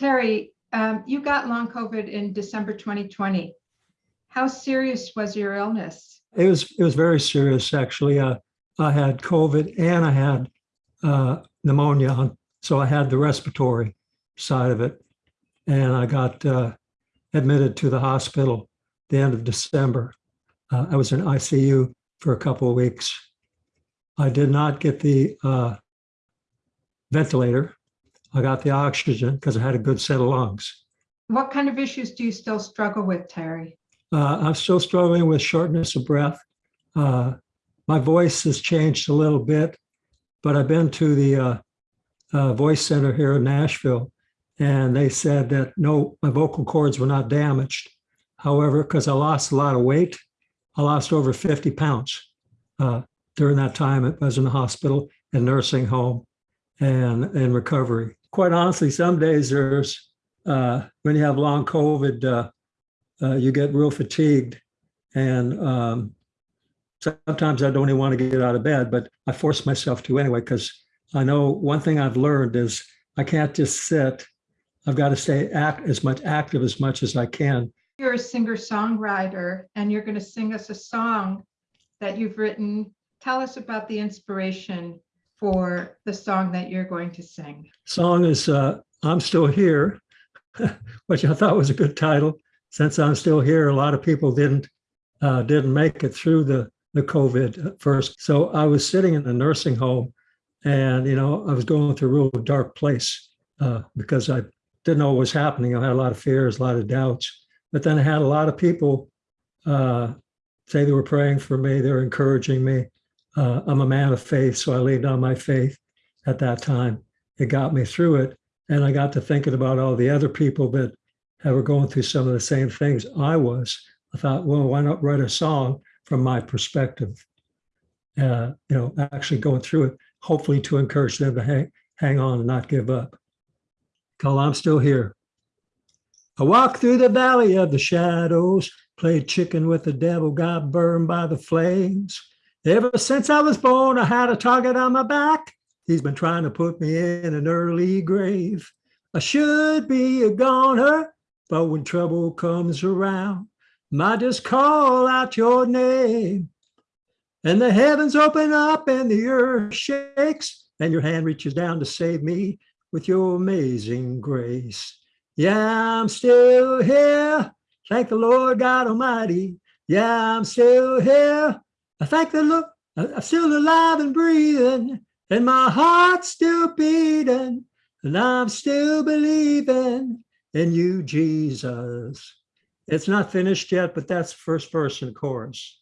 Terry, um, you got long COVID in December 2020. How serious was your illness? It was it was very serious actually. Uh, I had COVID and I had uh, pneumonia, so I had the respiratory side of it, and I got uh, admitted to the hospital the end of December. Uh, I was in ICU for a couple of weeks. I did not get the uh, ventilator. I got the oxygen because I had a good set of lungs. What kind of issues do you still struggle with, Terry? Uh, I'm still struggling with shortness of breath. Uh, my voice has changed a little bit, but I've been to the uh, uh, voice center here in Nashville, and they said that no, my vocal cords were not damaged. However, because I lost a lot of weight, I lost over 50 pounds uh, during that time. I was in the hospital and nursing home and in recovery. Quite honestly, some days there's, uh, when you have long COVID, uh, uh, you get real fatigued. And um, sometimes I don't even want to get out of bed, but I force myself to anyway, because I know one thing I've learned is I can't just sit. I've got to stay act as much active as much as I can. You're a singer-songwriter and you're going to sing us a song that you've written. Tell us about the inspiration for the song that you're going to sing. Song is uh, I'm Still Here, which I thought was a good title. Since I'm still here, a lot of people didn't uh, didn't make it through the, the COVID first. So I was sitting in a nursing home and, you know, I was going through a real dark place uh, because I didn't know what was happening. I had a lot of fears, a lot of doubts. But then I had a lot of people uh, say they were praying for me, they were encouraging me. Uh, I'm a man of faith, so I laid down my faith at that time. It got me through it. And I got to thinking about all the other people that were going through some of the same things I was. I thought, well, why not write a song from my perspective? Uh, you know, actually going through it, hopefully to encourage them to hang, hang on and not give up. Call I'm still here. I walked through the valley of the shadows, played chicken with the devil, got burned by the flames. Ever since I was born, I had a target on my back. He's been trying to put me in an early grave. I should be a goner, but when trouble comes around, might just call out your name. And the heavens open up and the earth shakes, and your hand reaches down to save me with your amazing grace. Yeah, I'm still here. Thank the Lord God Almighty. Yeah, I'm still here. I thank the Lord. I'm still alive and breathing, and my heart's still beating, and I'm still believing in you, Jesus. It's not finished yet, but that's first verse and chorus.